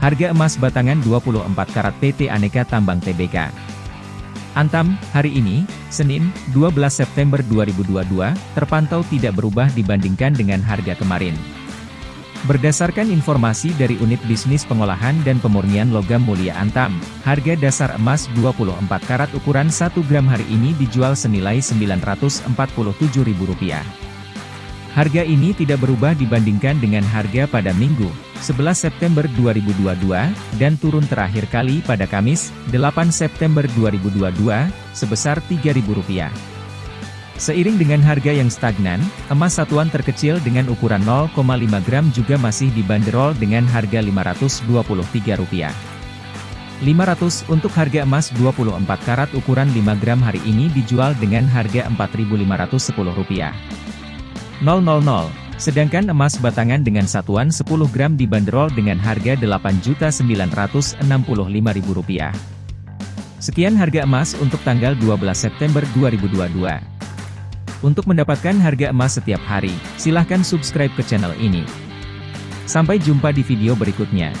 Harga emas batangan 24 karat PT Aneka Tambang Tbk. Antam, hari ini, Senin, 12 September 2022, terpantau tidak berubah dibandingkan dengan harga kemarin. Berdasarkan informasi dari Unit Bisnis Pengolahan dan Pemurnian Logam Mulia Antam, harga dasar emas 24 karat ukuran 1 gram hari ini dijual senilai Rp947.000. Harga ini tidak berubah dibandingkan dengan harga pada Minggu, 11 September 2022, dan turun terakhir kali pada Kamis, 8 September 2022, sebesar Rp3.000. Seiring dengan harga yang stagnan, emas satuan terkecil dengan ukuran 0,5 gram juga masih dibanderol dengan harga Rp523. 500 untuk harga emas 24 karat ukuran 5 gram hari ini dijual dengan harga Rp4.510. 000. Sedangkan emas batangan dengan satuan 10 gram dibanderol dengan harga Rp8.965.000. Sekian harga emas untuk tanggal 12 September 2022. Untuk mendapatkan harga emas setiap hari, silahkan subscribe ke channel ini. Sampai jumpa di video berikutnya.